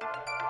you